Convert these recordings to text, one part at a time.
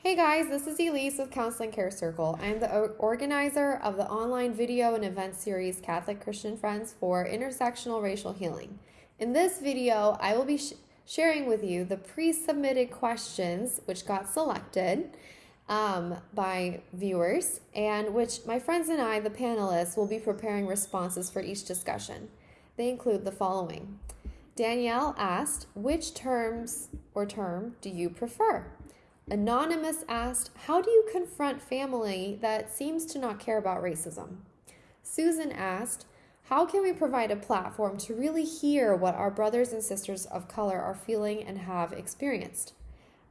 Hey guys, this is Elise with Counseling Care Circle. I'm the organizer of the online video and event series Catholic Christian Friends for Intersectional Racial Healing. In this video, I will be sh- sharing with you the pre submitted questions which got selected um, by viewers and which my friends and I, the panelists, will be preparing responses for each discussion. They include the following Danielle asked, Which terms or term do you prefer? Anonymous asked, How do you confront family that seems to not care about racism? Susan asked, How can we provide a platform to really hear what our brothers and sisters of color are feeling and have experienced?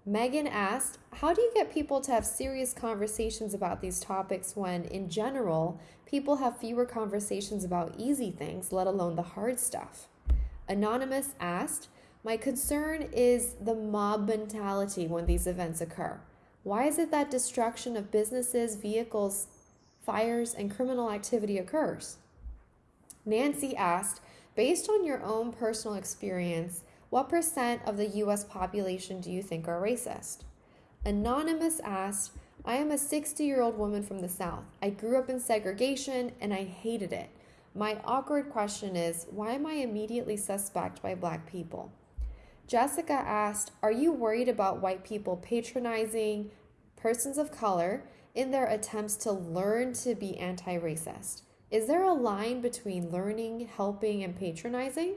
Megan asked, How do you get people to have serious conversations about these topics when, in general, people have fewer conversations about easy things, let alone the hard stuff? Anonymous asked, my concern is the mob mentality when these events occur. Why is it that destruction of businesses, vehicles, fires, and criminal activity occurs? Nancy asked, based on your own personal experience, what percent of the US population do you think are racist? Anonymous asked, I am a 60 year old woman from the South. I grew up in segregation and I hated it. My awkward question is why am I immediately suspect by black people? Jessica asked, Are you worried about white people patronizing persons of color in their attempts to learn to be anti racist? Is there a line between learning, helping, and patronizing?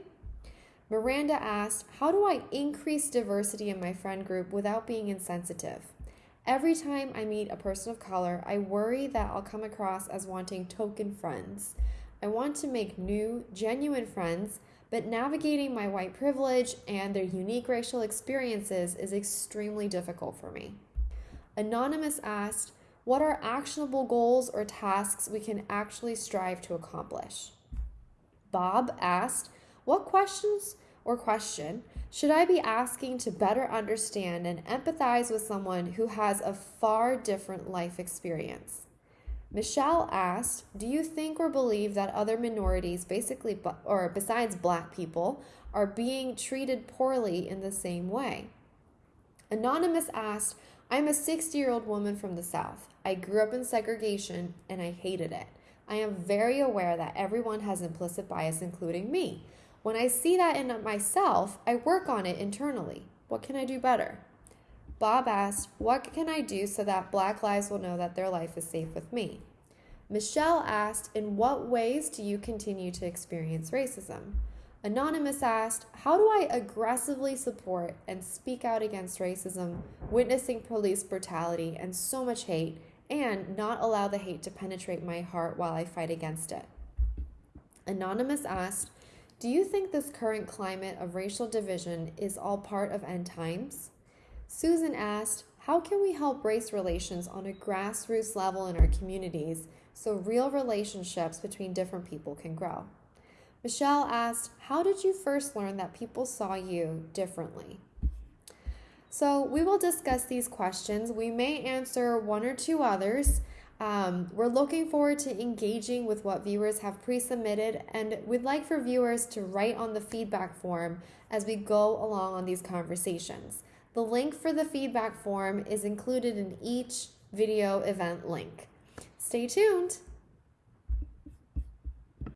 Miranda asked, How do I increase diversity in my friend group without being insensitive? Every time I meet a person of color, I worry that I'll come across as wanting token friends. I want to make new, genuine friends but navigating my white privilege and their unique racial experiences is extremely difficult for me. Anonymous asked, What are actionable goals or tasks we can actually strive to accomplish? Bob asked, What questions or question should I be asking to better understand and empathize with someone who has a far different life experience? Michelle asked, "Do you think or believe that other minorities, basically or besides black people, are being treated poorly in the same way?" Anonymous asked, "I'm a 60-year-old woman from the South. I grew up in segregation and I hated it. I am very aware that everyone has implicit bias including me. When I see that in myself, I work on it internally. What can I do better?" Bob asked, What can I do so that Black lives will know that their life is safe with me? Michelle asked, In what ways do you continue to experience racism? Anonymous asked, How do I aggressively support and speak out against racism, witnessing police brutality and so much hate, and not allow the hate to penetrate my heart while I fight against it? Anonymous asked, Do you think this current climate of racial division is all part of end times? Susan asked, How can we help race relations on a grassroots level in our communities so real relationships between different people can grow? Michelle asked, How did you first learn that people saw you differently? So, we will discuss these questions. We may answer one or two others. Um, we're looking forward to engaging with what viewers have pre submitted, and we'd like for viewers to write on the feedback form as we go along on these conversations. The link for the feedback form is included in each video event link. Stay tuned.